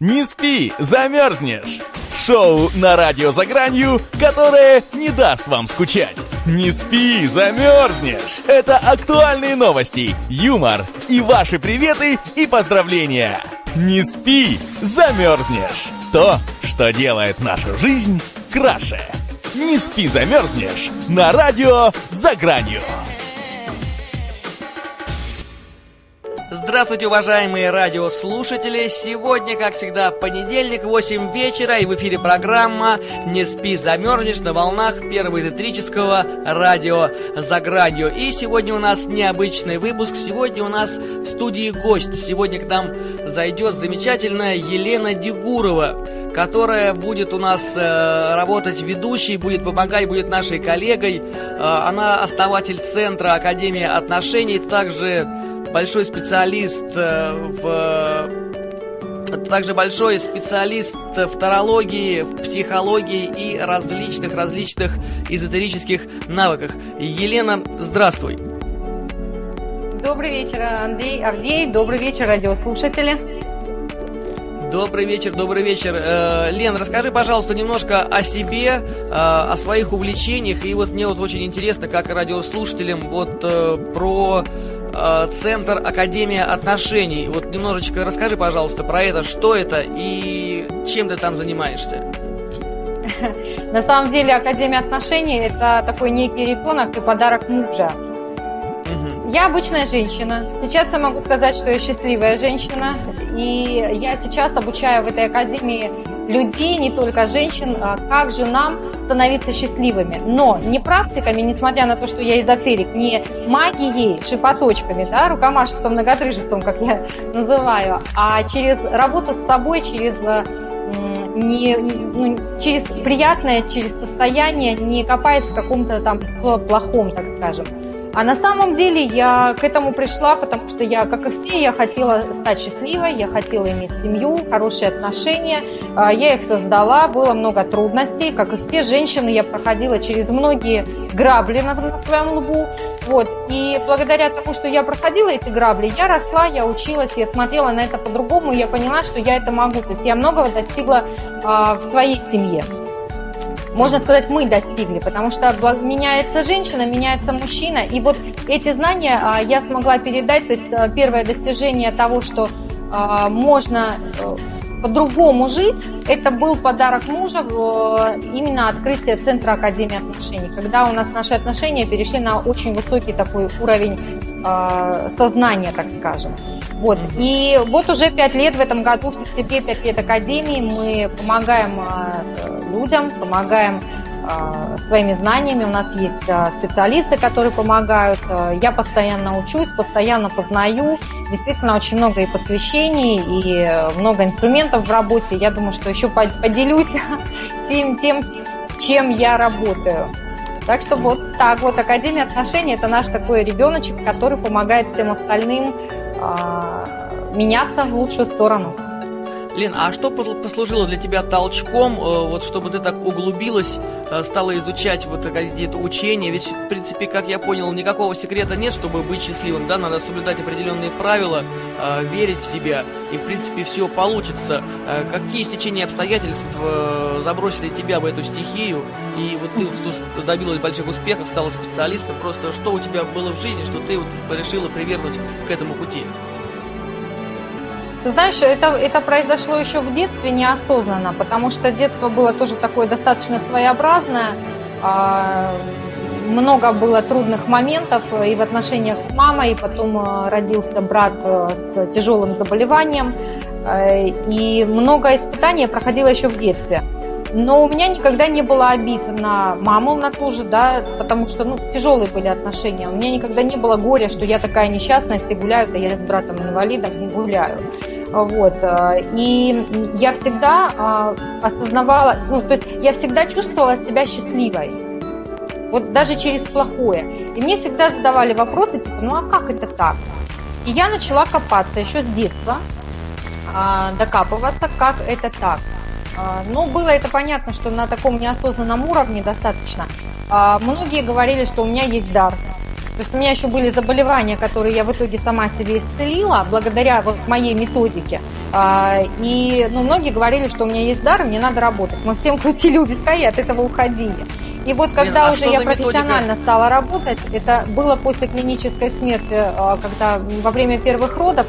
Не спи, замерзнешь! Шоу на радио «За гранью», которое не даст вам скучать. Не спи, замерзнешь! Это актуальные новости, юмор и ваши приветы и поздравления. Не спи, замерзнешь! То, что делает нашу жизнь краше. Не спи, замерзнешь! На радио «За гранью». Здравствуйте, уважаемые радиослушатели! Сегодня, как всегда, понедельник, 8 вечера, и в эфире программа «Не спи, замерзнешь» на волнах первого эзотерического радио «За гранью». И сегодня у нас необычный выпуск. Сегодня у нас в студии гость. Сегодня к нам зайдет замечательная Елена Дегурова которая будет у нас э, работать ведущей, будет помогать, будет нашей коллегой. Э, она основатель Центра Академии отношений, также большой специалист э, в также большой специалист в тарологии, в психологии и различных различных эзотерических навыках. Елена, здравствуй. Добрый вечер, Андрей Авдей. Добрый вечер, радиослушатели. Добрый вечер, добрый вечер. Э, Лен, расскажи, пожалуйста, немножко о себе, э, о своих увлечениях. И вот мне вот очень интересно, как радиослушателям, вот э, про э, Центр Академия отношений. Вот немножечко расскажи, пожалуйста, про это, что это и чем ты там занимаешься. На самом деле Академия отношений это такой некий ребенок и подарок мужа. Я обычная женщина. Сейчас я могу сказать, что я счастливая женщина. И я сейчас обучаю в этой академии людей, не только женщин, а как же нам становиться счастливыми. Но не практиками, несмотря на то, что я эзотерик, не магией, шипоточками, да, рукомашеством, многотрыжеством, как я называю, а через работу с собой, через не, ну, через приятное, через состояние, не копаясь в каком-то там плохом, так скажем. А на самом деле я к этому пришла, потому что я, как и все, я хотела стать счастливой, я хотела иметь семью, хорошие отношения. А, я их создала, было много трудностей. Как и все женщины, я проходила через многие грабли на, на своем лбу. Вот. И благодаря тому, что я проходила эти грабли, я росла, я училась, я смотрела на это по-другому, и я поняла, что я это могу. То есть я многого достигла а, в своей семье можно сказать, мы достигли, потому что меняется женщина, меняется мужчина, и вот эти знания а, я смогла передать, то есть а, первое достижение того, что а, можно э, по-другому жить, это был подарок мужа, именно открытие Центра Академии отношений, когда у нас наши отношения перешли на очень высокий такой уровень э, сознания, так скажем. Вот. И вот уже пять лет в этом году, в сентябре, пять лет Академии, мы помогаем э, людям, помогаем своими знаниями. У нас есть э, специалисты, которые помогают. Я постоянно учусь, постоянно познаю. Действительно, очень много и посвящений, и много инструментов в работе. Я думаю, что еще поделюсь тем, тем чем я работаю. Так что вот так вот Академия отношений это наш такой ребеночек, который помогает всем остальным э, меняться в лучшую сторону. Лен, а что послужило для тебя толчком, э, вот чтобы ты так углубилась, э, стала изучать вот какие-то учения? Ведь, в принципе, как я понял, никакого секрета нет, чтобы быть счастливым, да? Надо соблюдать определенные правила, э, верить в себя, и, в принципе, все получится. Какие стечения обстоятельств забросили тебя в эту стихию, и вот ты добилась больших успехов, стала специалистом, просто что у тебя было в жизни, что ты вот решила привернуть к этому пути? Ты знаешь, это, это произошло еще в детстве неосознанно, потому что детство было тоже такое достаточно своеобразное. А, много было трудных моментов и в отношениях с мамой, и потом а, родился брат а, с тяжелым заболеванием. И много испытаний я проходила еще в детстве. Но у меня никогда не было обид на маму, на ту же, да, потому что, ну, тяжелые были отношения. У меня никогда не было горя, что я такая несчастная, все гуляют, а я с братом-инвалидом не гуляю. Вот. Э, и я всегда а, осознавала, ну, то есть я всегда чувствовала себя счастливой. Вот даже через плохое. И мне всегда задавали вопросы, типа, ну а как это так? И я начала копаться еще с детства, а, докапываться, как это так. А, ну, было это понятно, что на таком неосознанном уровне достаточно. Многие говорили, что у меня есть дар. То есть у меня еще были заболевания, которые я в итоге сама себе исцелила благодаря вот моей методике. А, и ну, многие говорили, что у меня есть дар, мне надо работать. Мы всем крутили у виска и от этого уходили. И вот когда Блин, а уже я профессионально методика? стала работать, это было после клинической смерти, а, когда во время первых родов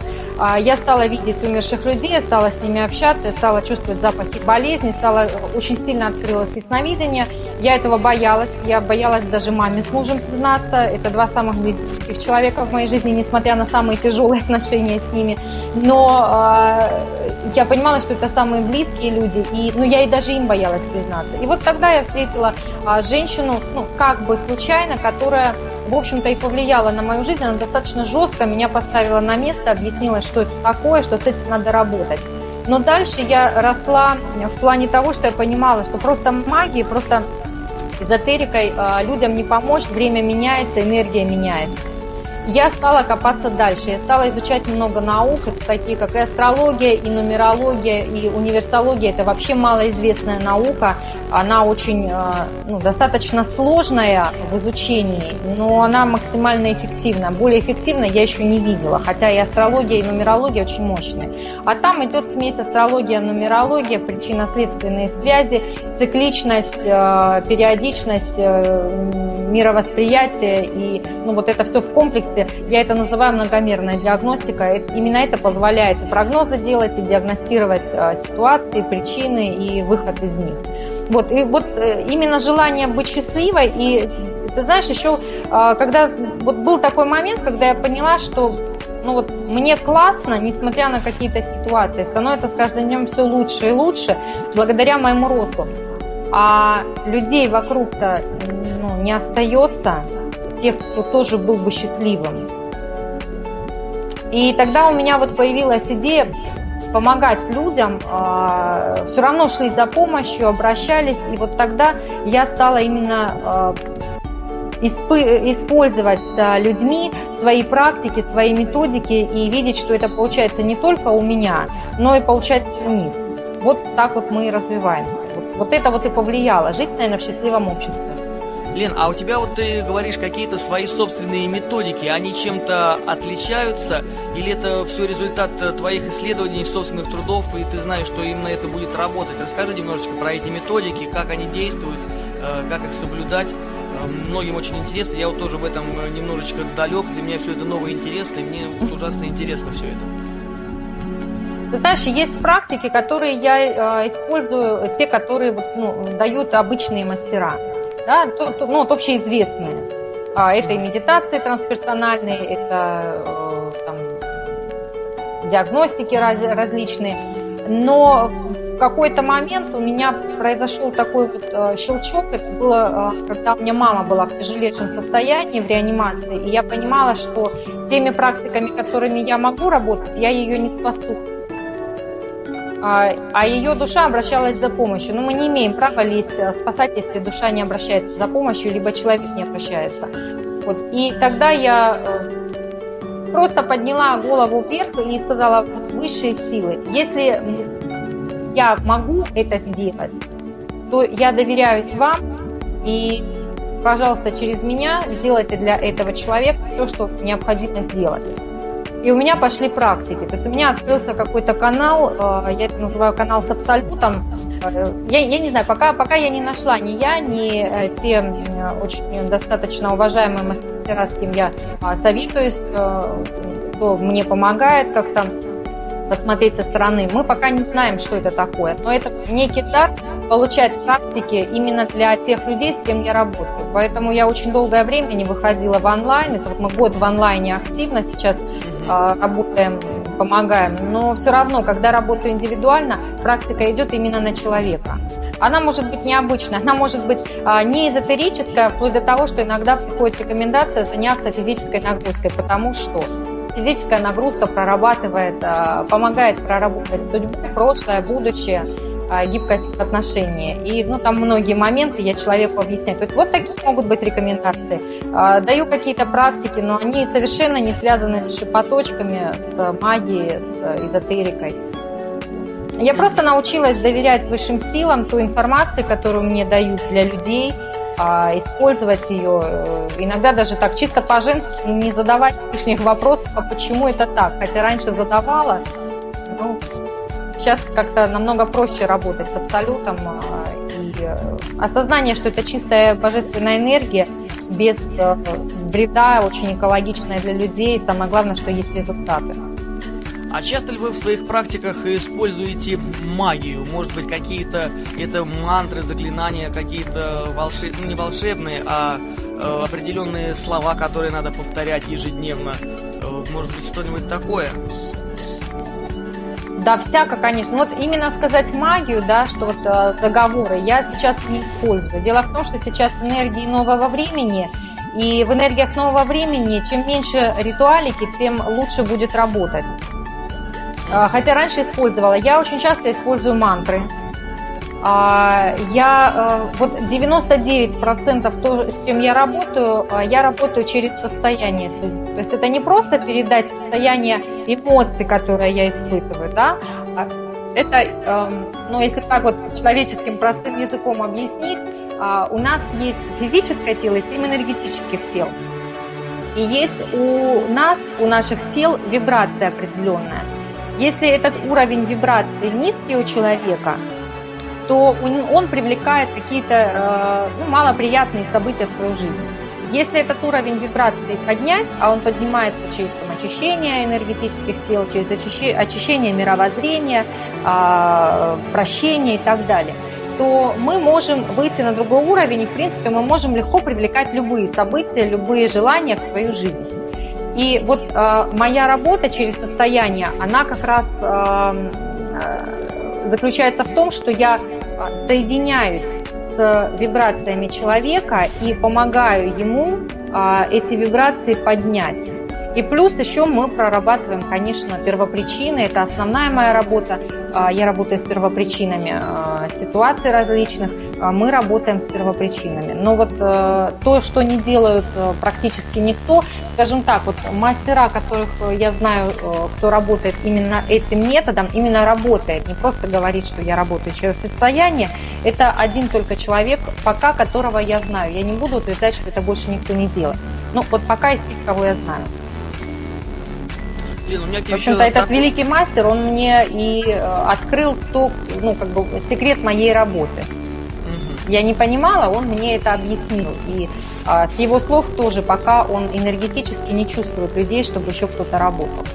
я стала видеть умерших людей, я стала с ними общаться, я стала чувствовать запахи болезни, стала очень сильно открылось ясновидение. Я этого боялась, я боялась даже маме с мужем признаться. Это два самых близких человека в моей жизни, несмотря на самые тяжелые отношения с ними. Но э, я понимала, что это самые близкие люди, и ну, я и даже им боялась признаться. И вот тогда я встретила э, женщину, ну, как бы случайно, которая в общем-то, и повлияла на мою жизнь. Она достаточно жестко меня поставила на место, объяснила, что это такое, что с этим надо работать. Но дальше я росла в плане того, что я понимала, что просто магией, просто эзотерикой э, людям не помочь, время меняется, энергия меняется я стала копаться дальше. Я стала изучать много наук, это такие как и астрология, и нумерология, и универсология. Это вообще малоизвестная наука. Она очень, э, ну, достаточно сложная в изучении, но она максимально эффективна. Более эффективно я еще не видела, хотя и астрология, и нумерология очень мощные. А там идет смесь астрология, нумерология, причинно-следственные связи, цикличность, э, периодичность, э, мировосприятие и ну, вот это все в комплексе диагностике. Я это называю многомерная диагностика. Именно это позволяет и прогнозы делать, и диагностировать а, ситуации, причины и выход из них. Вот, и вот э, именно желание быть счастливой, и ты знаешь, еще а, когда вот был такой момент, когда я поняла, что ну вот мне классно, несмотря на какие-то ситуации, становится с каждым днем все лучше и лучше, благодаря моему росту. А людей вокруг-то ну, не остается, тех, кто тоже был бы счастливым. И тогда у меня вот появилась идея помогать людям, а, все равно шли за помощью, обращались, и вот тогда я стала именно а, использовать с людьми свои практики, свои методики и видеть, что это получается не только у меня, но и получается у них. Вот так вот мы и развиваемся. Вот, это вот и повлияло. Жить, наверное, в счастливом обществе. Лен, а у тебя вот ты говоришь какие-то свои собственные методики, они чем-то отличаются? Или это все результат э, твоих исследований, собственных трудов, и ты знаешь, что именно это будет работать? Расскажи немножечко про эти методики, как они действуют, э, как их соблюдать. Э, многим очень интересно, я вот тоже в этом немножечко далек, для меня все это новое интересно, и мне вот ужасно интересно все это. Ты знаешь, есть практики, которые я использую, те, которые ну, дают обычные мастера да, то, то, ну, вот общеизвестные. А, это и медитации трансперсональные, это э, там, диагностики раз, различные. Но в какой-то момент у меня произошел такой вот э, щелчок. Это было, э, когда у меня мама была в тяжелейшем состоянии, в реанимации, и я понимала, что теми практиками, которыми я могу работать, я ее не спасу а, а ее душа обращалась за помощью. Но мы не имеем права лезть э, спасать, если душа не обращается за помощью, либо человек не обращается. Вот. И тогда я э, просто подняла голову вверх и сказала, высшие силы, если я могу это сделать, то я доверяюсь вам и, пожалуйста, через меня сделайте для этого человека все, что необходимо сделать. И у меня пошли практики. То есть у меня открылся какой-то канал, э, я это называю канал с абсолютом. Э, я, я не знаю, пока, пока я не нашла ни я, ни э, те очень достаточно уважаемые мастера, с кем я советуюсь, кто мне помогает как-то посмотреть со стороны. Мы пока не знаем, что это такое, но это некий дар получать практики именно для тех людей, с кем я работаю. Поэтому я очень долгое время не выходила в онлайн. Это вот мы год в онлайне активно сейчас а, работаем, помогаем. Но все равно, когда работаю индивидуально, практика идет именно на человека. Она может быть необычная, она может быть а, не эзотерическая, вплоть до того, что иногда приходит рекомендация заняться физической нагрузкой, потому что физическая нагрузка прорабатывает, а, помогает проработать судьбу, прошлое, будущее. Гибкость отношений. И ну, там многие моменты я человеку объясняю. То есть вот такие могут быть рекомендации. А, даю какие-то практики, но они совершенно не связаны с шипоточками, с магией, с эзотерикой. Я просто научилась доверять высшим силам, той информации, которую мне дают для людей, а, использовать ее, э, иногда даже так чисто по-женски, не задавать лишних вопросов, а почему это так. Хотя раньше задавала, ну, сейчас как-то намного проще работать с абсолютом. А, и э, осознание, что это чистая божественная энергия, без э, вреда, очень экологичная для людей. Самое главное, что есть результаты. А часто ли вы в своих практиках используете магию? Может быть, какие-то это мантры, заклинания, какие-то волшебные, ну не волшебные, а э, определенные слова, которые надо повторять ежедневно? Э, может быть, что-нибудь такое? Да, всяко, конечно. Вот именно сказать магию, да, что вот э, заговоры я сейчас не использую. Дело в том, что сейчас энергии нового времени, и в энергиях нового времени чем меньше ритуалики, тем лучше будет работать. А, хотя раньше использовала. Я очень часто использую мантры. А, я э, вот 99% то, с чем я работаю, а, я работаю через состояние судьбы. То есть это не просто передать состояние эмоций, которые я испытываю, да, это, эм, ну, если так вот человеческим простым языком объяснить, у нас есть физическое тело и семь энергетических тел. И есть у нас, у наших тел вибрация определенная. Если этот уровень вибрации низкий у человека, то он привлекает какие-то э, ну, малоприятные события в свою жизнь. Если этот уровень вибрации поднять, а он поднимается через там, очищение энергетических тел, через очищение мировоззрения, а, прощение и так далее, то мы можем выйти на другой уровень, и, в принципе, мы можем легко привлекать любые события, любые желания в свою жизнь. И вот э, моя работа через состояние, она как раз э, э, заключается в том, что я соединяюсь с вибрациями человека и помогаю ему э, эти вибрации поднять. И плюс еще мы прорабатываем, конечно, первопричины. Это основная моя работа. А, я работаю с первопричинами а, ситуаций различных. А, мы работаем с первопричинами. Но вот э, то, что не делают э, практически никто, скажем так, вот мастера, которых я знаю, э, кто работает именно этим методом, именно работает, не просто говорит, что я работаю через состояние, это один только человек, пока которого я знаю. Я не буду утверждать, что это больше никто не делает. Ну, вот пока из тех, кого я знаю. Блин, у меня в общем-то, этот такой... великий мастер, он мне и э, открыл то, ну, как бы, секрет моей работы. Я не понимала, он мне это объяснил. И а, с его слов тоже, пока он энергетически не чувствует людей, чтобы еще кто-то работал.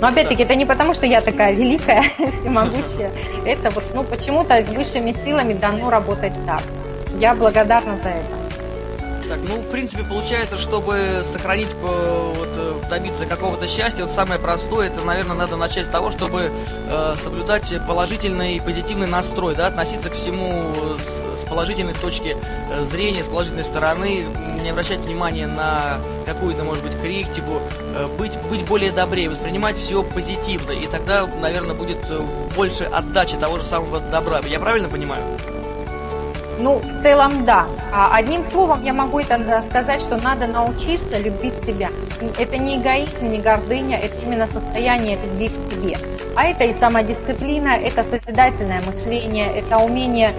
Но опять-таки, это не потому, что я такая великая, всемогущая. Это вот, ну, почему-то высшими силами дано работать так. Я благодарна за это. Так, ну, в принципе, получается, чтобы сохранить, э, вот, э, добиться какого-то счастья, вот самое простое, это, наверное, надо начать с того, чтобы э, соблюдать положительный и позитивный настрой, да, относиться к всему с, с положительной точки э, зрения, с положительной стороны, не обращать внимания на какую-то, может быть, критику, э, быть, быть более добрее, воспринимать все позитивно, и тогда, наверное, будет больше отдачи того же самого добра. Я правильно понимаю? Ну, в целом, да. А одним словом я могу это сказать, что надо научиться любить себя. Это не эгоизм, не гордыня, это именно состояние любви к себе. А это и самодисциплина, это созидательное мышление, это умение,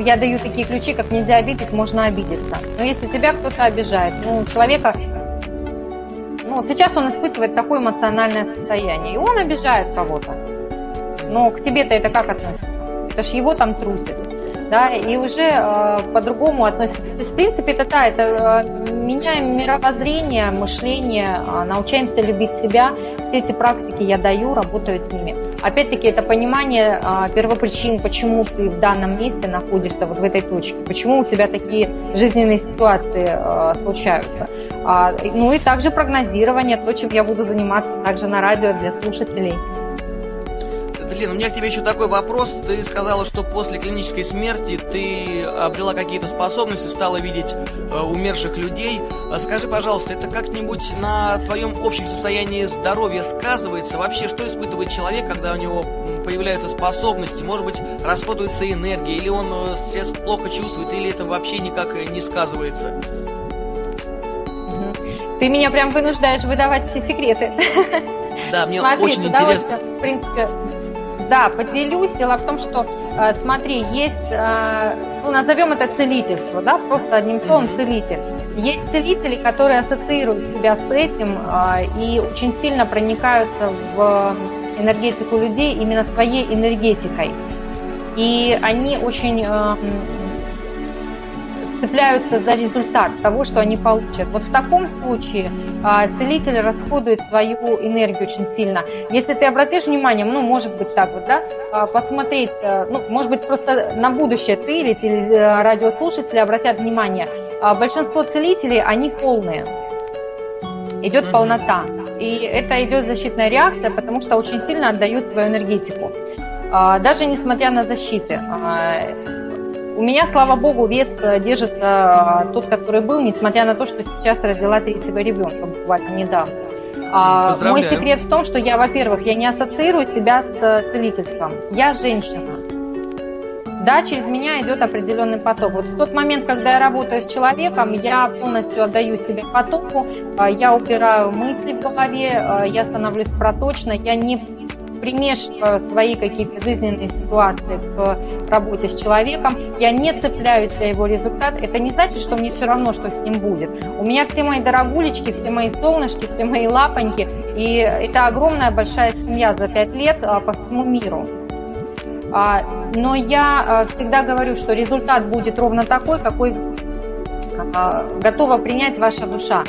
я даю такие ключи, как нельзя обидеть, можно обидеться. Но если тебя кто-то обижает, ну, человека, ну, сейчас он испытывает такое эмоциональное состояние, и он обижает кого-то. Но к тебе-то это как относится? Это ж его там трусит да, и уже э, по-другому относятся. То есть, в принципе, это да, это э, меняем мировоззрение, мышление, э, научаемся любить себя. Все эти практики я даю, работаю с ними. Опять-таки, это понимание э, первопричин, почему ты в данном месте находишься, вот в этой точке, почему у тебя такие жизненные ситуации э, случаются. А, ну и также прогнозирование, то, чем я буду заниматься также на радио для слушателей. Лена, у меня к тебе еще такой вопрос. Ты сказала, что после клинической смерти ты обрела какие-то способности, стала видеть э, умерших людей. А скажи, пожалуйста, это как-нибудь на твоем общем состоянии здоровья сказывается? Вообще, что испытывает человек, когда у него появляются способности? Может быть, расходуется энергия, или он э, себя плохо чувствует, или это вообще никак не сказывается? Ты меня прям вынуждаешь выдавать все секреты. Да, мне Смотри, очень интересно. В принципе, да, поделюсь. Дело в том, что А, смотри, есть, а, ну, назовем это целительство, да, просто одним словом целитель. Есть целители, которые ассоциируют себя с этим а, и очень сильно проникаются в энергетику людей именно своей энергетикой. И они очень цепляются за результат того, что они получат. Вот в таком случае целитель расходует свою энергию очень сильно. Если ты обратишь внимание, ну, может быть так вот, да, а, посмотреть, а, ну, может быть, просто на будущее ты или теле, радиослушатели обратят внимание, большинство целителей, они полные. Идет полнота. И это идет защитная реакция, потому что очень сильно отдают свою энергетику. Даже несмотря на защиты. У меня, слава богу, вес э, держится а, тот, который был, несмотря на то, что сейчас родила третьего ребенка буквально недавно. А, мой секрет в том, что я, во-первых, я не ассоциирую себя с э, целительством. Я женщина. Да, через меня идет определенный поток. Вот в тот момент, когда я работаю с человеком, я полностью отдаю себе потоку, я убираю мысли в голове, я становлюсь проточной, я не примешиваю свои какие-то жизненные ситуации к работе с человеком, я не цепляюсь за его результат, это не значит, что мне все равно, что с ним будет. У меня все мои дорогулечки, все мои солнышки, все мои лапоньки, и это огромная большая семья за пять лет а, по всему миру. А, но я а, всегда говорю, что результат будет ровно такой, какой готова принять ваша душа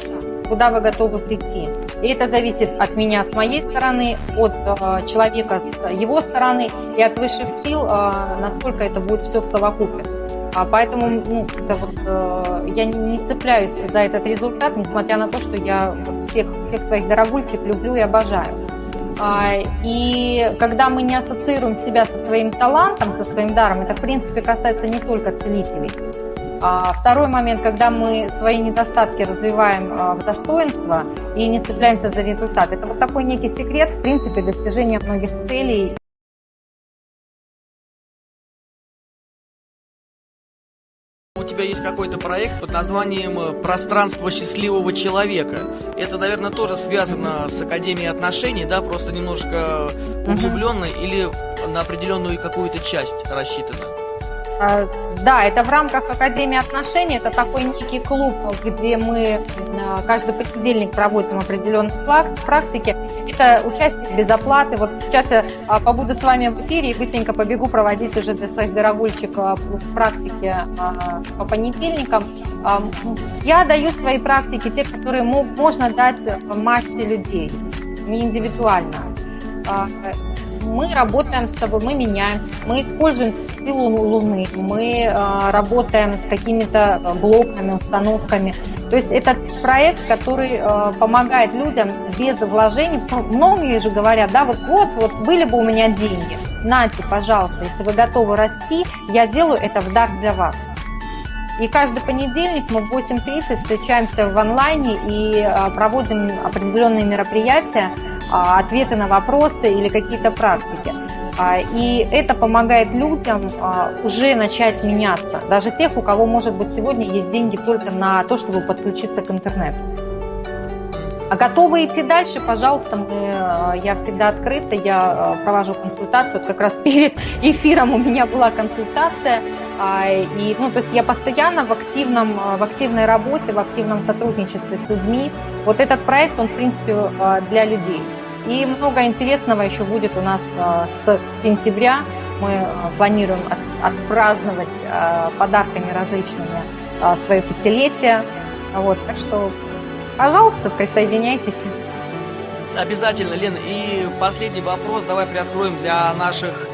куда вы готовы прийти. И это зависит от меня с моей стороны, от э, человека с его стороны и от высших сил, э, насколько это будет все в совокупе. А поэтому ну, это вот, э, я не, не цепляюсь за этот результат, несмотря на то, что я всех, всех своих дорогульчик люблю и обожаю. А, и когда мы не ассоциируем себя со своим талантом, со своим даром, это в принципе касается не только целителей. А второй момент, когда мы свои недостатки развиваем а, в достоинство и не цепляемся за результат. Это вот такой некий секрет, в принципе, достижения многих целей. У тебя есть какой-то проект под названием э, «Пространство счастливого человека». Это, наверное, тоже связано с Академией отношений, да, просто немножко углубленно uh-huh. или на определенную какую-то часть рассчитано? А, да, это в рамках Академии отношений. Это такой некий клуб, где мы а, каждый понедельник проводим определенные практики. Это участие без оплаты. Вот сейчас я а, побуду с вами в эфире и быстренько побегу проводить уже для своих дорогульчиков практики по понедельникам. Я даю свои практики, те, которые можно дать массе людей, не индивидуально мы работаем с тобой, мы меняем, мы используем силу Луны, мы э, работаем с какими-то блоками, установками. То есть это проект, который э, помогает людям без вложений. Многие же говорят, да, вот, вот, вот были бы у меня деньги, нате, пожалуйста, если вы готовы расти, я делаю это в дар для вас. И каждый понедельник мы в 8.30 встречаемся в онлайне и проводим определенные мероприятия, а, ответы на вопросы или какие-то практики. А, и это помогает людям а, уже начать меняться. Даже тех, у кого, может быть, сегодня есть деньги только на то, чтобы подключиться к интернету. А готовы идти дальше, пожалуйста, мы, я всегда открыта, я провожу консультацию. Вот как раз перед эфиром у меня была консультация. И, ну, то есть я постоянно в, активном, в активной работе, в активном сотрудничестве с людьми. Вот этот проект, он, в принципе, для людей. И много интересного еще будет у нас а, с сентября. Мы а, планируем отпраздновать а, подарками различными свое пятилетие. Вот, так что, пожалуйста, присоединяйтесь. Обязательно, Лена. И последний вопрос давай приоткроем для наших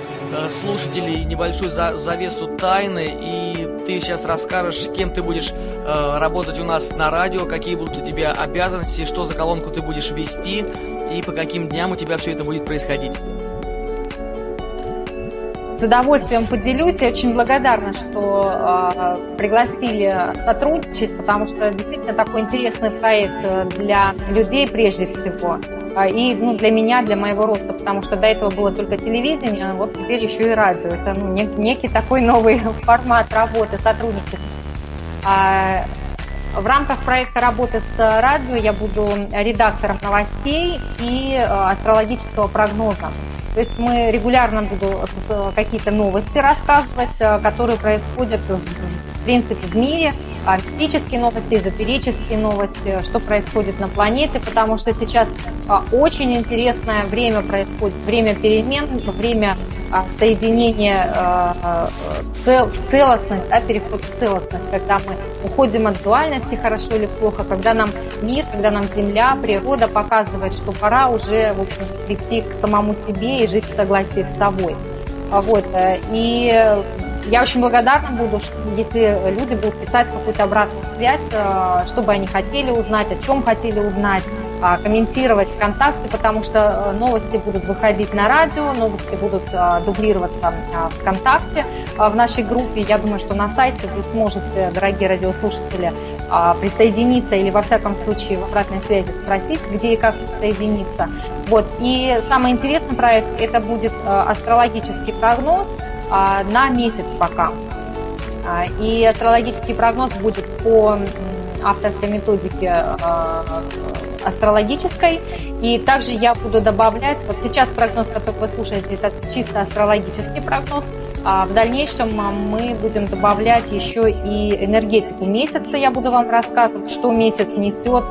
слушателей небольшую завесу тайны. И ты сейчас расскажешь, кем ты будешь э, работать у нас на радио, какие будут у тебя обязанности, что за колонку ты будешь вести и по каким дням у тебя все это будет происходить. С удовольствием поделюсь. Я очень благодарна, что э, пригласили сотрудничать, потому что действительно такой интересный проект э, для людей прежде всего. А, и ну, для меня, для моего роста, потому что до этого было только телевидение, а вот теперь еще и радио. Это ну, нек- некий такой новый формат работы, сотрудничества. В рамках проекта работы с радио я буду редактором новостей и э, астрологического прогноза. То есть мы регулярно буду какие-то новости рассказывать, которые происходят в принципе в мире, мистические новости, эзотерические новости, что происходит на планете, потому что сейчас очень интересное время происходит, время перемен, время соединения в целостность, да, переход в целостность, когда мы уходим от дуальности, хорошо или плохо, когда нам мир, когда нам Земля, природа показывает, что пора уже в общем, прийти к самому себе и жить в согласии с собой. Вот. Э, и я очень благодарна буду, если люди будут писать какую-то обратную связь, э, что бы они хотели узнать, о чем хотели узнать, а, комментировать ВКонтакте, потому что э, новости будут выходить на радио, новости будут э, дублироваться ВКонтакте в нашей группе. Я думаю, что на сайте вы сможете, дорогие радиослушатели, присоединиться или во всяком случае в обратной связи спросить, где и как присоединиться. Вот. И самый интересный проект – это будет астрологический прогноз – на месяц пока. А, и астрологический прогноз будет по авторской методике а, астрологической. И также я буду добавлять, вот сейчас прогноз, который вы слушаете, это чисто астрологический прогноз, а в дальнейшем мы будем добавлять еще и энергетику месяца. Я буду вам рассказывать, что месяц несет,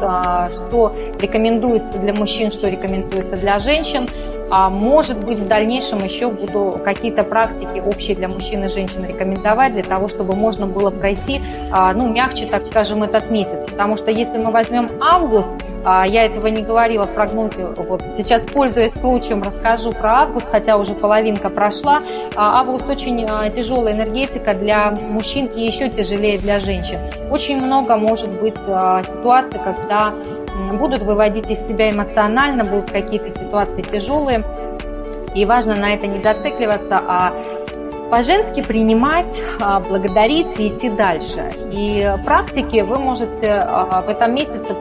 что рекомендуется для мужчин, что рекомендуется для женщин. А может быть, в дальнейшем еще буду какие-то практики общие для мужчин и женщин рекомендовать, для того, чтобы можно было пройти, а, ну, мягче, так скажем, этот месяц. Потому что если мы возьмем август, а, я этого не говорила в прогнозе, вот сейчас, пользуясь случаем, расскажу про август, хотя уже половинка прошла. А, август очень тяжелая энергетика для мужчин и еще тяжелее для женщин. Очень много может быть ситуаций, когда будут выводить из себя эмоционально, будут какие-то ситуации тяжелые. И важно на это не зацикливаться, а по-женски принимать, а, благодарить и идти дальше. И практики вы можете а, в этом месяце...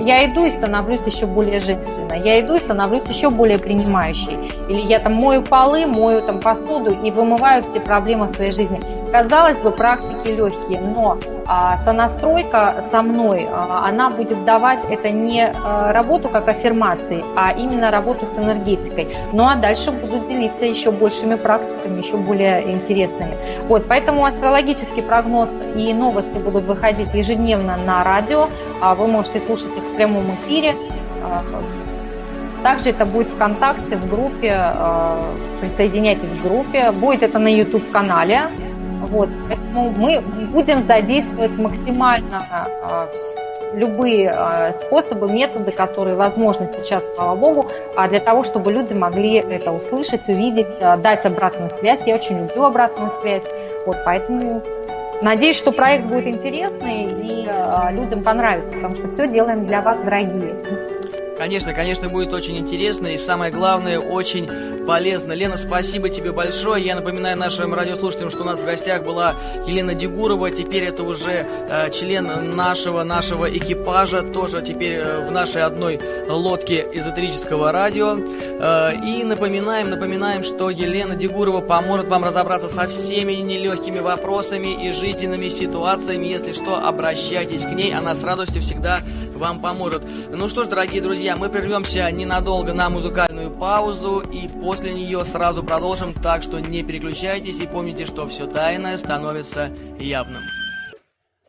Я иду и становлюсь еще более женственной. Я иду и становлюсь еще более принимающей. Или я там мою полы, мою там посуду и вымываю все проблемы в своей жизни. Казалось бы, практики легкие, но а, сонастройка со мной, а, она будет давать это не а, работу как аффирмации, а именно работу с энергетикой. Ну а дальше буду делиться еще большими практиками, еще более интересными. Вот, поэтому астрологический прогноз и новости будут выходить ежедневно на радио. А вы можете слушать их в прямом эфире. Также это будет ВКонтакте, в группе, присоединяйтесь к группе. Будет это на YouTube-канале вот, поэтому мы будем задействовать максимально а, любые а, способы, методы, которые возможны сейчас, слава богу, а для того, чтобы люди могли это услышать, увидеть, дать обратную связь. Я очень люблю обратную связь. Вот, поэтому надеюсь, что проект будет интересный и людям понравится, потому что все делаем для вас, дорогие. Конечно, конечно, будет очень интересно и самое главное, очень полезно. Лена, спасибо тебе большое. Я напоминаю нашим радиослушателям, что у нас в гостях была Елена Дегурова. Теперь это уже э, член нашего, нашего экипажа, тоже теперь э, в нашей одной лодке эзотерического радио. Э, и напоминаем, напоминаем, что Елена Дегурова поможет вам разобраться со всеми нелегкими вопросами и жизненными ситуациями. Если что, обращайтесь к ней, она с радостью всегда вам поможет. Ну что ж, дорогие друзья, мы прервемся ненадолго на музыкальную паузу и после нее сразу продолжим, так что не переключайтесь и помните, что все тайное становится явным.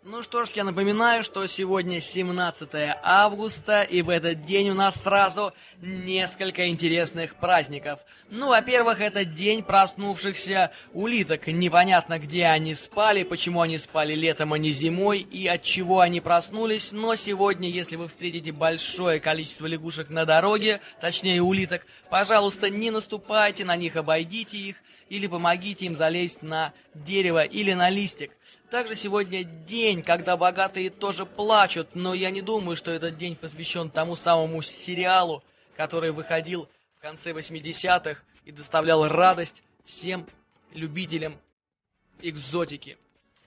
Ну что ж, я напоминаю, что сегодня 17 августа, и в этот день у нас сразу несколько интересных праздников. Ну, во-первых, это день проснувшихся улиток. Непонятно, где они спали, почему они спали летом, а не зимой, и от чего они проснулись. Но сегодня, если вы встретите большое количество лягушек на дороге, точнее улиток, пожалуйста, не наступайте на них, обойдите их, или помогите им залезть на дерево или на листик. Также сегодня день, когда богатые тоже плачут, но я не думаю, что этот день посвящен тому самому сериалу, который выходил в конце 80-х и доставлял радость всем любителям экзотики.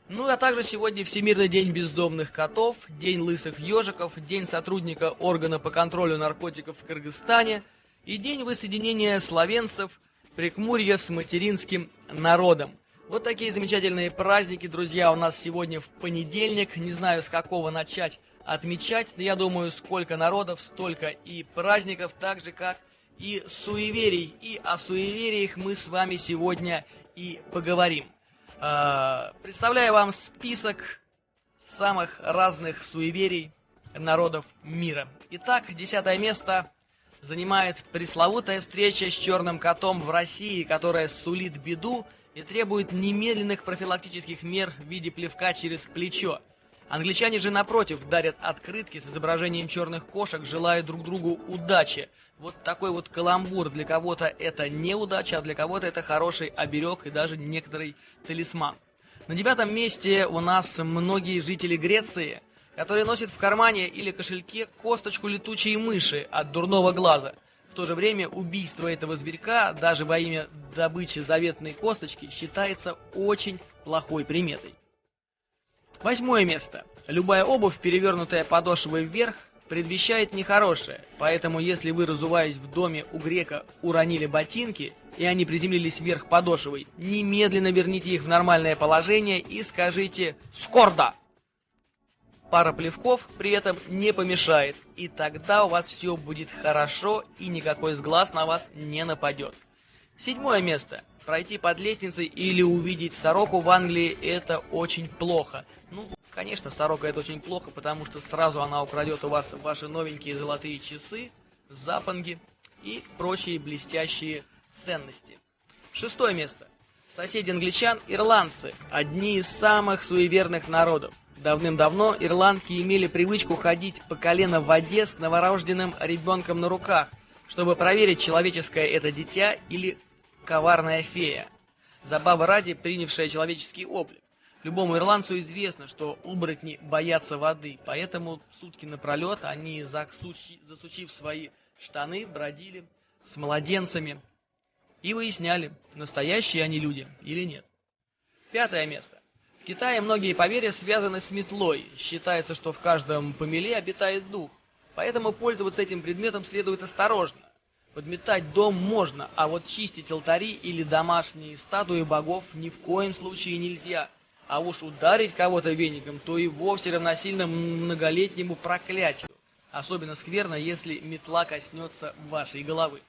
Ну а также сегодня Всемирный день бездомных котов, День лысых ежиков, День сотрудника органа по контролю наркотиков в Кыргызстане и День воссоединения словенцев Прикмурья с материнским народом. Вот такие замечательные праздники, друзья, у нас сегодня в понедельник. Не знаю, с какого начать отмечать. Но я думаю, сколько народов, столько и праздников, так же, как и суеверий. И о суевериях мы с вами сегодня и поговорим. А, представляю вам список самых разных суеверий народов мира. Итак, десятое место занимает пресловутая встреча с черным котом в России, которая сулит беду и требует немедленных профилактических мер в виде плевка через плечо. Англичане же, напротив, дарят открытки с изображением черных кошек, желая друг другу удачи. Вот такой вот каламбур. Для кого-то это неудача, а для кого-то это хороший оберег и даже некоторый талисман. На девятом месте у нас многие жители Греции, которые носят в кармане или кошельке косточку летучей мыши от дурного глаза. В то же время убийство этого зверька, даже во имя добычи заветной косточки, считается очень плохой приметой. Восьмое место. Любая обувь, перевернутая подошвой вверх, предвещает нехорошее, поэтому если вы, разуваясь в доме у грека, уронили ботинки, и они приземлились вверх подошвой, немедленно верните их в нормальное положение и скажите «Скорда!». Пара плевков при этом не помешает, и тогда у вас все будет хорошо, и никакой сглаз на вас не нападет. Седьмое место. Пройти под лестницей или увидеть сороку в Англии – это очень плохо. Ну, конечно, сорока – это очень плохо, потому что сразу она украдет у вас ваши новенькие золотые часы, запонги и прочие блестящие ценности. Шестое место. Соседи англичан – ирландцы, одни из самых суеверных народов. Давным-давно ирландки имели привычку ходить по колено в воде с новорожденным ребенком на руках, чтобы проверить, человеческое это дитя или коварная фея, забава ради принявшая человеческий облик. Любому ирландцу известно, что оборотни боятся воды, поэтому сутки напролет они, засучи, засучив свои штаны, бродили с младенцами и выясняли, настоящие они люди или нет. Пятое место. Китае многие поверья связаны с метлой. Считается, что в каждом помеле обитает дух. Поэтому пользоваться этим предметом следует осторожно. Подметать дом можно, а вот чистить алтари или домашние статуи богов ни в коем случае нельзя. А уж ударить кого-то веником, то и вовсе равносильно многолетнему проклятию. Особенно скверно, если метла коснется вашей головы.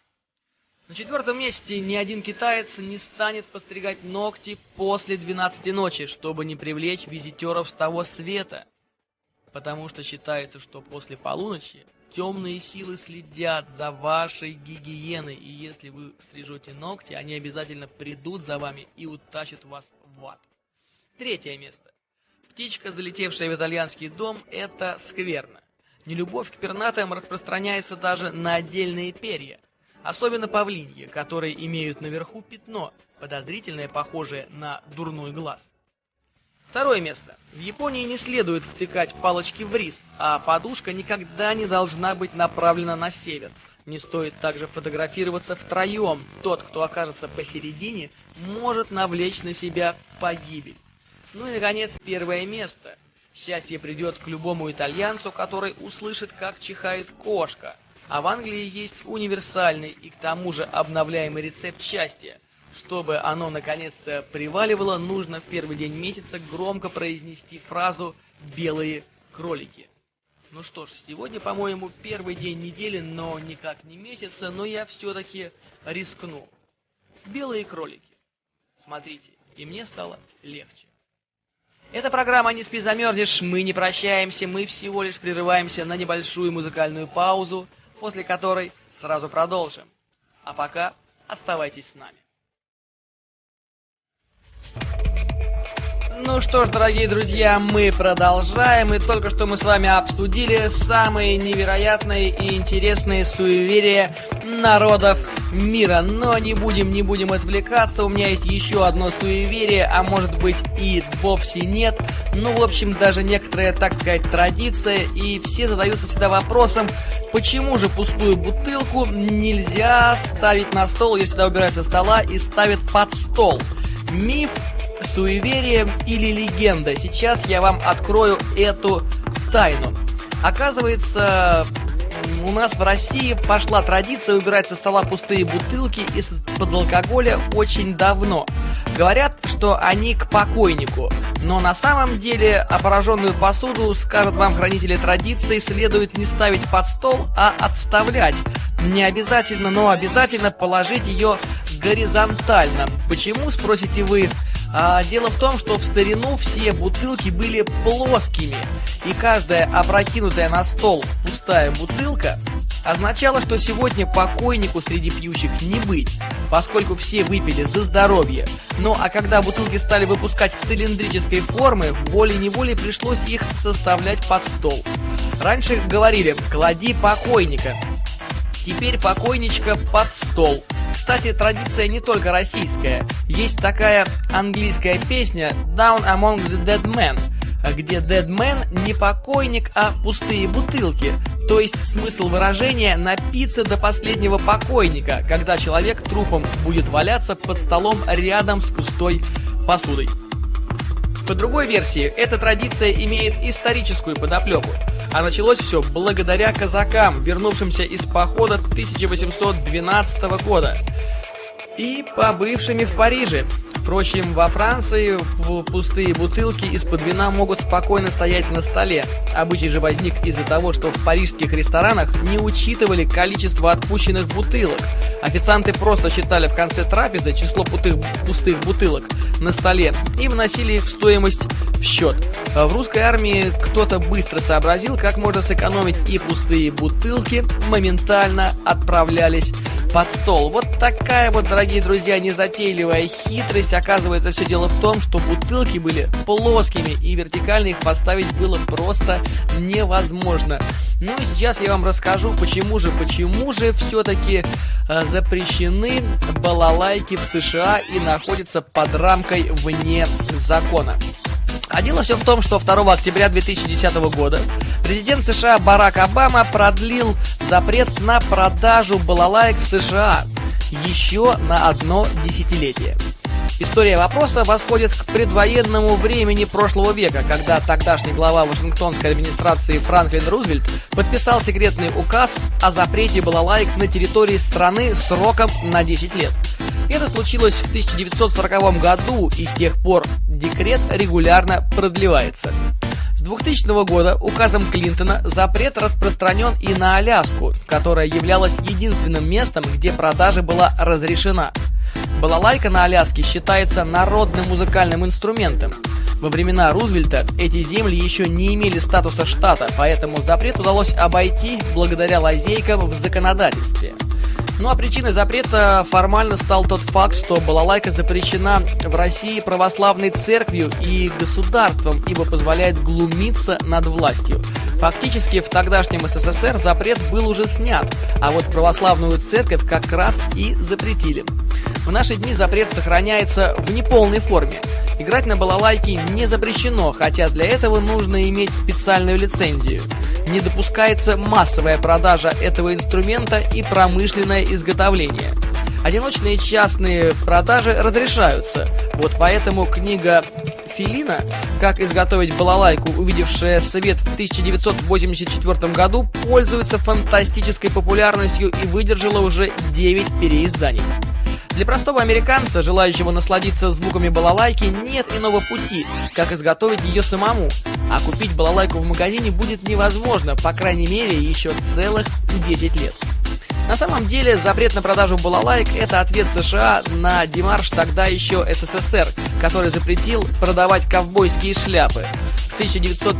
На четвертом месте ни один китаец не станет постригать ногти после 12 ночи, чтобы не привлечь визитеров с того света. Потому что считается, что после полуночи темные силы следят за вашей гигиеной, и если вы стрижете ногти, они обязательно придут за вами и утащат вас в ад. Третье место. Птичка, залетевшая в итальянский дом, это скверно. Нелюбовь к пернатым распространяется даже на отдельные перья, особенно павлиньи, которые имеют наверху пятно, подозрительное, похожее на дурной глаз. Второе место. В Японии не следует втыкать палочки в рис, а подушка никогда не должна быть направлена на север. Не стоит также фотографироваться втроем. Тот, кто окажется посередине, может навлечь на себя погибель. Ну и, наконец, первое место. Счастье придет к любому итальянцу, который услышит, как чихает кошка. А в Англии есть универсальный и к тому же обновляемый рецепт счастья – чтобы оно наконец-то приваливало, нужно в первый день месяца громко произнести фразу «белые кролики». Ну что ж, сегодня, по-моему, первый день недели, но никак не месяца, но я все-таки рискну. Белые кролики. Смотрите, и мне стало легче. Это программа «Не спи, замерзнешь». Мы не прощаемся, мы всего лишь прерываемся на небольшую музыкальную паузу, после которой сразу продолжим. А пока оставайтесь с нами. Ну что ж, дорогие друзья, мы продолжаем, и только что мы с вами обсудили самые невероятные и интересные суеверия народов мира. Но не будем, не будем отвлекаться, у меня есть еще одно суеверие, а может быть и вовсе нет. Ну, в общем, даже некоторая, так сказать, традиция, и все задаются всегда вопросом, почему же пустую бутылку нельзя ставить на стол, ее всегда убирают со стола и ставят под стол. Миф суеверие или легенда. Сейчас я вам открою эту тайну. Оказывается, у нас в России пошла традиция убирать со стола пустые бутылки из-под алкоголя очень давно. Говорят, что они к покойнику. Но на самом деле опороженную посуду, скажут вам хранители традиции, следует не ставить под стол, а отставлять не обязательно, но обязательно положить ее горизонтально. Почему, спросите вы? А, дело в том, что в старину все бутылки были плоскими, и каждая опрокинутая на стол пустая бутылка означало, что сегодня покойнику среди пьющих не быть, поскольку все выпили за здоровье. Ну а когда бутылки стали выпускать цилиндрической формы, волей-неволей пришлось их составлять под стол. Раньше говорили «клади покойника», теперь покойничка под стол. Кстати, традиция не только российская. Есть такая английская песня «Down Among the Dead Men», где Dead Man не покойник, а пустые бутылки. То есть смысл выражения напиться до последнего покойника, когда человек трупом будет валяться под столом рядом с пустой посудой. По другой версии, эта традиция имеет историческую подоплеку. А началось все благодаря казакам, вернувшимся из похода 1812 года и побывшими в Париже. Впрочем, во Франции пустые бутылки из-под вина могут спокойно стоять на столе. Обычай же возник из-за того, что в парижских ресторанах не учитывали количество отпущенных бутылок. Официанты просто считали в конце трапезы число пустых, пустых бутылок на столе и вносили их в стоимость в счет. В русской армии кто-то быстро сообразил, как можно сэкономить и пустые бутылки моментально отправлялись под стол. Вот такая вот, дорогие друзья, незатейливая хитрость. Оказывается, все дело в том, что бутылки были плоскими, и вертикально их поставить было просто невозможно. Ну и сейчас я вам расскажу, почему же, почему же все-таки э, запрещены балалайки в США и находятся под рамкой вне закона. А дело все в том, что 2 октября 2010 года президент США Барак Обама продлил запрет на продажу балалаек в США еще на одно десятилетие. История вопроса восходит к предвоенному времени прошлого века, когда тогдашний глава Вашингтонской администрации Франклин Рузвельт подписал секретный указ о запрете балалайк на территории страны сроком на 10 лет. Это случилось в 1940 году, и с тех пор декрет регулярно продлевается. С 2000 года указом Клинтона запрет распространен и на Аляску, которая являлась единственным местом, где продажа была разрешена. Балалайка на Аляске считается народным музыкальным инструментом. Во времена Рузвельта эти земли еще не имели статуса штата, поэтому запрет удалось обойти благодаря лазейкам в законодательстве. Ну а причиной запрета формально стал тот факт, что балалайка запрещена в России православной церковью и государством, ибо позволяет глумиться над властью. Фактически в тогдашнем СССР запрет был уже снят, а вот православную церковь как раз и запретили. В наши дни запрет сохраняется в неполной форме. Играть на балалайке не запрещено, хотя для этого нужно иметь специальную лицензию. Не допускается массовая продажа этого инструмента и промышленное изготовление. Одиночные частные продажи разрешаются. Вот поэтому книга Филина «Как изготовить балалайку», увидевшая свет в 1984 году, пользуется фантастической популярностью и выдержала уже 9 переизданий. Для простого американца, желающего насладиться звуками балалайки, нет иного пути, как изготовить ее самому. А купить балалайку в магазине будет невозможно, по крайней мере, еще целых 10 лет. На самом деле, запрет на продажу балалайк – это ответ США на демарш тогда еще СССР, который запретил продавать ковбойские шляпы. В 1900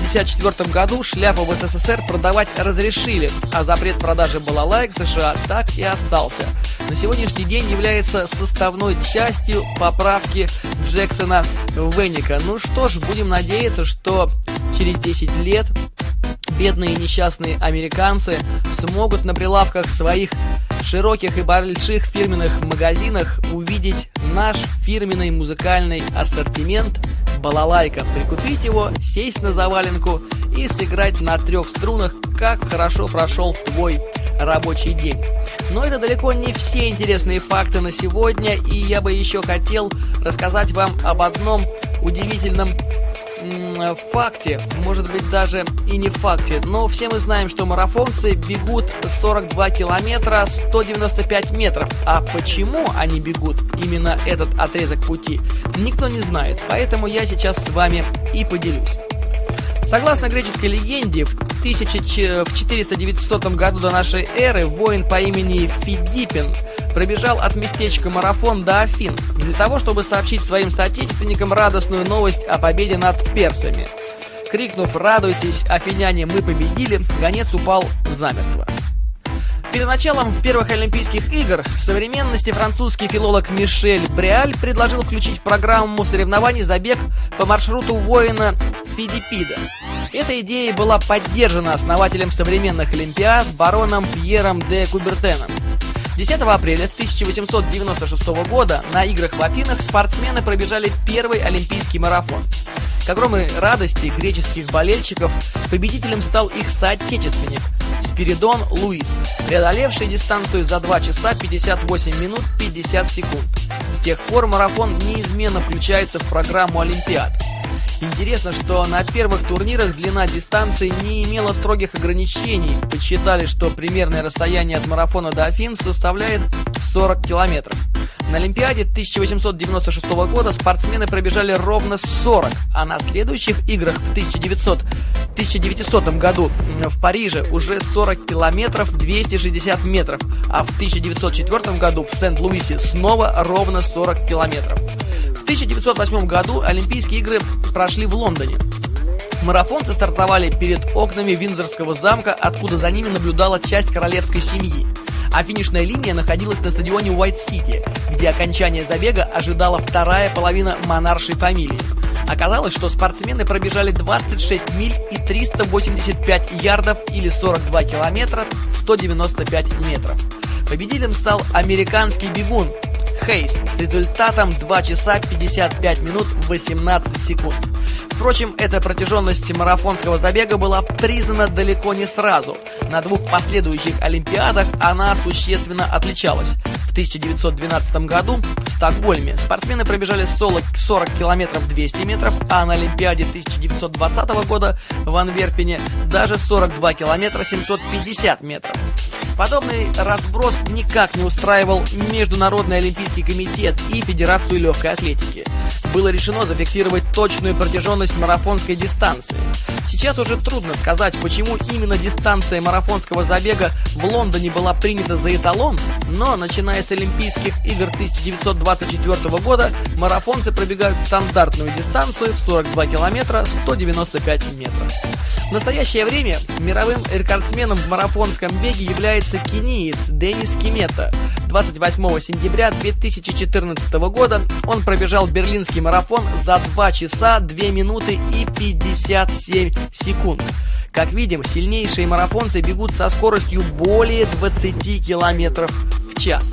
1954 году шляпу в СССР продавать разрешили, а запрет продажи балалайк в США так и остался. На сегодняшний день является составной частью поправки Джексона Венника. Ну что ж, будем надеяться, что через 10 лет бедные несчастные американцы смогут на прилавках своих широких и больших фирменных магазинах увидеть наш фирменный музыкальный ассортимент – балалайка, прикупить его, сесть на заваленку и сыграть на трех струнах, как хорошо прошел твой рабочий день. Но это далеко не все интересные факты на сегодня, и я бы еще хотел рассказать вам об одном удивительном факте, может быть даже и не факте, но все мы знаем, что марафонцы бегут 42 километра 195 метров. А почему они бегут именно этот отрезок пути, никто не знает. Поэтому я сейчас с вами и поделюсь. Согласно греческой легенде, в 1400 году до нашей эры воин по имени Фидипин пробежал от местечка Марафон до Афин для того, чтобы сообщить своим соотечественникам радостную новость о победе над персами. Крикнув «Радуйтесь, афиняне, мы победили!», гонец упал замертво. Перед началом первых Олимпийских игр современности французский филолог Мишель Бриаль предложил включить в программу соревнований забег по маршруту воина Фидипида. Эта идея была поддержана основателем современных Олимпиад бароном Пьером де Кубертеном. 10 апреля 1896 года на играх в Афинах спортсмены пробежали первый олимпийский марафон. К огромной радости греческих болельщиков победителем стал их соотечественник Спиридон Луис, преодолевший дистанцию за 2 часа 58 минут 50 секунд. С тех пор марафон неизменно включается в программу Олимпиад. Интересно, что на первых турнирах длина дистанции не имела строгих ограничений. Подсчитали, что примерное расстояние от марафона до Афин составляет 40 километров. На Олимпиаде 1896 года спортсмены пробежали ровно 40, а на следующих играх в 1900, 1900 году в Париже уже 40 километров 260 метров, а в 1904 году в Сент-Луисе снова ровно 40 километров. В 1908 году Олимпийские игры прошли в Лондоне. Марафонцы стартовали перед окнами Виндзорского замка, откуда за ними наблюдала часть королевской семьи а финишная линия находилась на стадионе Уайт-Сити, где окончание забега ожидала вторая половина монаршей фамилии. Оказалось, что спортсмены пробежали 26 миль и 385 ярдов или 42 километра 195 метров. Победителем стал американский бегун Хейс с результатом 2 часа 55 минут 18 секунд. Впрочем, эта протяженность марафонского забега была признана далеко не сразу. На двух последующих Олимпиадах она существенно отличалась. В 1912 году в Стокгольме спортсмены пробежали 40, 40 километров 200 метров, а на Олимпиаде 1920 года в Анверпене даже 42 километра 750 метров. Подобный разброс никак не устраивал Международный Олимпийский комитет и Федерацию легкой атлетики. Было решено зафиксировать точную протяженность марафонской дистанции. Сейчас уже трудно сказать, почему именно дистанция марафонского забега в Лондоне была принята за эталон, но начиная с Олимпийских игр 1924 года марафонцы пробегают стандартную дистанцию в 42 километра 195 метров. В настоящее время мировым рекордсменом в марафонском беге является кениец Денис Кимета. 28 сентября 2014 года он пробежал берлинский марафон за 2 часа 2 минуты и 57 секунд. Как видим, сильнейшие марафонцы бегут со скоростью более 20 километров в час.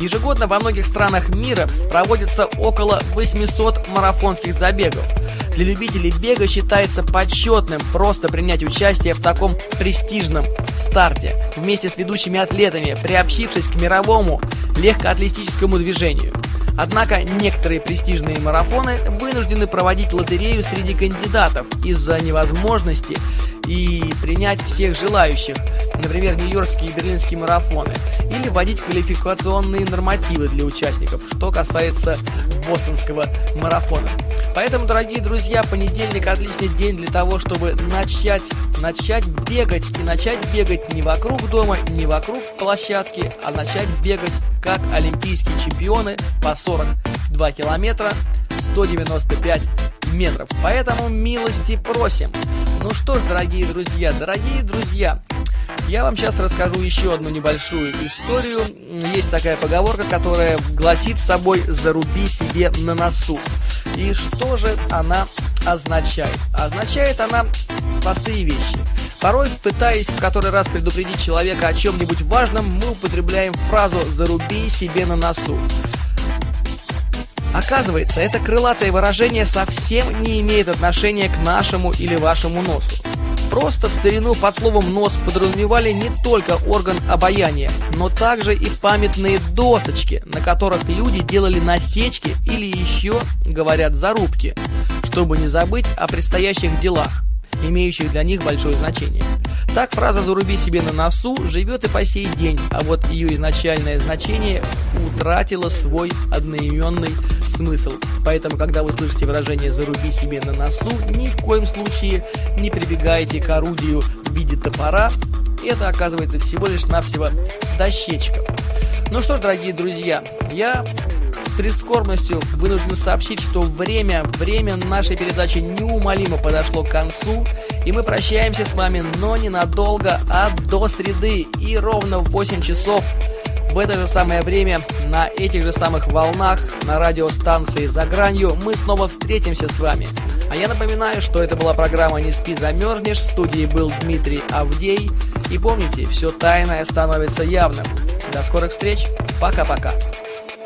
Ежегодно во многих странах мира проводится около 800 марафонских забегов. Для любителей бега считается почетным просто принять участие в таком престижном старте вместе с ведущими атлетами, приобщившись к мировому легкоатлетическому движению. Однако некоторые престижные марафоны вынуждены проводить лотерею среди кандидатов из-за невозможности и принять всех желающих, например, нью-йоркские и берлинские марафоны, или вводить квалификационные нормативы для участников, что касается бостонского марафона. Поэтому, дорогие друзья, понедельник отличный день для того, чтобы начать, начать бегать и начать бегать не вокруг дома, не вокруг площадки, а начать бегать как олимпийские чемпионы по 42 километра 195 метров. Поэтому милости просим. Ну что ж, дорогие друзья, дорогие друзья, я вам сейчас расскажу еще одну небольшую историю. Есть такая поговорка, которая гласит с собой «заруби себе на носу». И что же она означает? Означает она простые вещи. Порой, пытаясь в который раз предупредить человека о чем-нибудь важном, мы употребляем фразу «заруби себе на носу». Оказывается, это крылатое выражение совсем не имеет отношения к нашему или вашему носу. Просто в старину под словом «нос» подразумевали не только орган обаяния, но также и памятные досочки, на которых люди делали насечки или еще, говорят, зарубки, чтобы не забыть о предстоящих делах имеющих для них большое значение. Так фраза «заруби себе на носу» живет и по сей день, а вот ее изначальное значение утратило свой одноименный смысл. Поэтому, когда вы слышите выражение «заруби себе на носу», ни в коем случае не прибегайте к орудию в виде топора. Это оказывается всего лишь навсего дощечка. Ну что ж, дорогие друзья, я с прискорбностью вынужден сообщить, что время, время нашей передачи неумолимо подошло к концу, и мы прощаемся с вами, но ненадолго, а до среды, и ровно в 8 часов в это же самое время, на этих же самых волнах, на радиостанции «За гранью» мы снова встретимся с вами. А я напоминаю, что это была программа «Не спи, замерзнешь». В студии был Дмитрий Авдей. И помните, все тайное становится явным. До скорых встреч. Пока-пока.